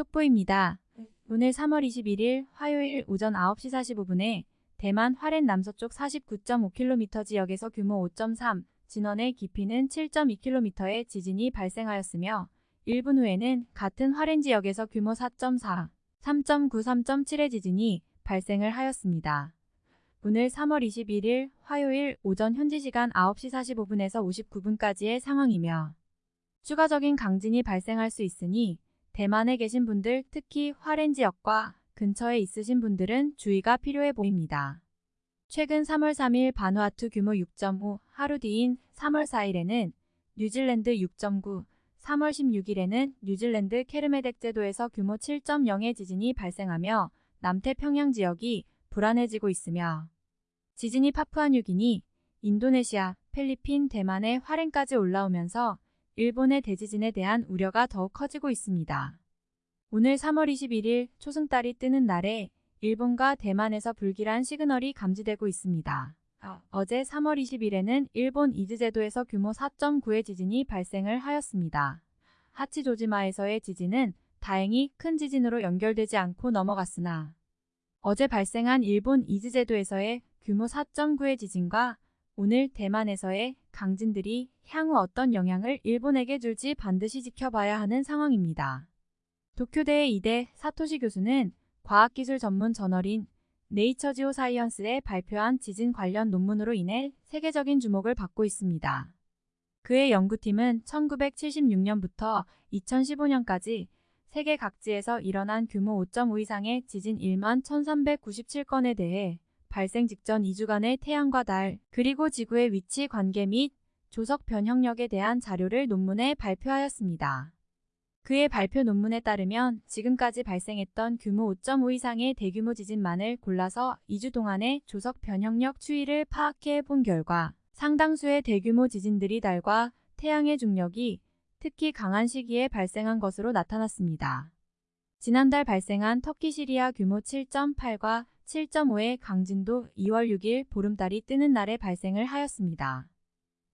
속보입니다. 오늘 3월 21일 화요일 오전 9시 45분에 대만 화롄 남서쪽 49.5km 지역에서 규모 5.3, 진원의 깊이는 7.2km의 지진이 발생하였으며 1분 후에는 같은 화롄 지역에서 규모 4.4, 3.9, 3.7의 지진이 발생을 하였습니다. 오늘 3월 21일 화요일 오전 현지 시간 9시 45분에서 59분까지의 상황이며 추가적인 강진이 발생할 수 있으니 대만에 계신 분들 특히 화롄 지역과 근처에 있으신 분들은 주의가 필요해 보입니다. 최근 3월 3일 바누아투 규모 6.5, 하루 뒤인 3월 4일에는 뉴질랜드 6.9, 3월 16일에는 뉴질랜드 케르메덱 제도에서 규모 7.0의 지진이 발생하며 남태평양 지역이 불안해지고 있으며 지진이 파푸아뉴기니, 인도네시아, 필리핀, 대만의 화롄까지 올라오면서 일본의 대지진에 대한 우려가 더욱 커지고 있습니다. 오늘 3월 21일 초승달이 뜨는 날에 일본과 대만에서 불길한 시그널이 감지되고 있습니다. 어제 3월 20일에는 일본 이즈제도에서 규모 4.9의 지진이 발생을 하였습니다. 하치조지마에서의 지진은 다행히 큰 지진으로 연결되지 않고 넘어갔으나 어제 발생한 일본 이즈제도에서의 규모 4.9의 지진과 오늘 대만에서의 강진들이 향후 어떤 영향을 일본에게 줄지 반드시 지켜봐야 하는 상황입니다. 도쿄대의 이대 사토시 교수는 과학기술 전문 저널인 네이처 지오 사이언스에 발표한 지진 관련 논문으로 인해 세계적인 주목을 받고 있습니다. 그의 연구팀은 1976년부터 2015년까지 세계 각지에서 일어난 규모 5.5 이상의 지진 1만 1397건에 대해 발생 직전 2주간의 태양과 달, 그리고 지구의 위치 관계 및 조석 변형력에 대한 자료를 논문에 발표하였습니다. 그의 발표 논문에 따르면 지금까지 발생했던 규모 5.5 이상의 대규모 지진만을 골라서 2주 동안의 조석 변형력 추이를 파악해 본 결과 상당수의 대규모 지진들이 달과 태양의 중력이 특히 강한 시기에 발생한 것으로 나타났습니다. 지난달 발생한 터키 시리아 규모 7.8과 7.5의 강진도 2월 6일 보름달이 뜨는 날에 발생을 하였습니다.